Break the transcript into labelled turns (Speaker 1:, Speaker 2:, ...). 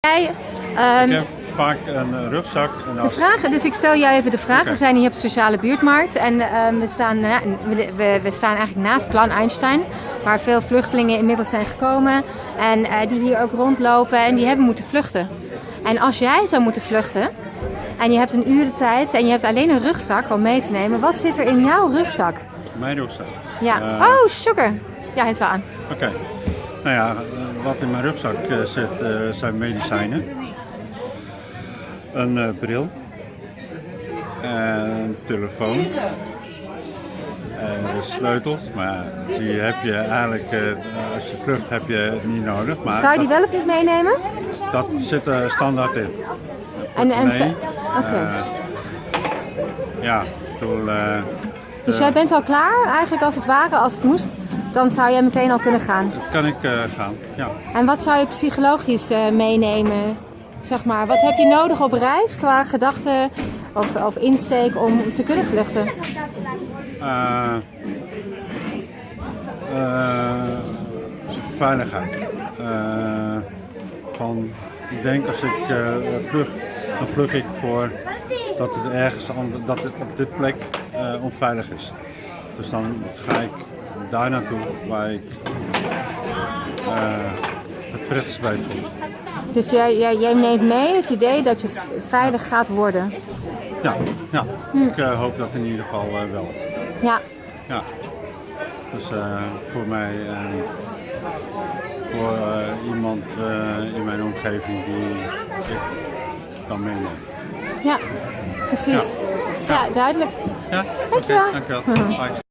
Speaker 1: Jij, ehm,
Speaker 2: Ik heb vaak een eh, rugzak en
Speaker 1: de vraag, dus ik stel jou even de vraag. We zijn hier op de sociale buurtmarkt en ehm, we, staan, eh, we, we, staan eigenlijk naast Plan Einstein, waar veel vluchtelingen inmiddels zijn gekomen en eh, die hier ook rondlopen en die hebben moeten vluchten. En als jij zou moeten vluchten en je hebt een uur de tijd en je hebt alleen een rugzak om mee te nemen, wat zit er in jouw rugzak?
Speaker 2: mijn rugzak.
Speaker 1: Ja. Oh, sugar. Ja, het wel aan.
Speaker 2: Oké. Nou ja, wat in mijn rugzak eh, zit eh, zijn medicijnen. Een eh, bril. Een telefoon. En sleutels, maar die heb je eigenlijk, als je vlucht heb je niet nodig. Maar
Speaker 1: Zou je die
Speaker 2: dat,
Speaker 1: wel of niet meenemen?
Speaker 2: dat zit er standaard in.
Speaker 1: En, en,
Speaker 2: Nee.
Speaker 1: Oké.
Speaker 2: Ja, toen,
Speaker 1: Dus jij bent al klaar, eigenlijk als het ware, als het moest, dan zou jij meteen al kunnen gaan.
Speaker 2: dat kan ik eh, gaan, ja.
Speaker 1: En wat zou je psychologisch eh, meenemen? Zeg maar, wat heb je nodig op reis qua gedachten of, of insteek om te kunnen vluchten?
Speaker 2: Eh, veiligheid. Van, ik denk als ik vlug, dan vlug ik voor dat het ergens ander, dat het op dit plek onveilig is. Dus dan ga ik daar naartoe waar ik eh, het prettigst bij voel.
Speaker 1: Dus jij, jij, jij neemt mee het idee dat je veilig gaat worden.
Speaker 2: Ja, ja. ik eh, hoop dat in ieder geval eh, wel.
Speaker 1: Ja,
Speaker 2: Ja, dus voor mij en voor iemand in mijn omgeving die ik kan meenemen.
Speaker 1: ja, precies. Ja, duidelijk.
Speaker 2: Ja, Dankjewel. Bye.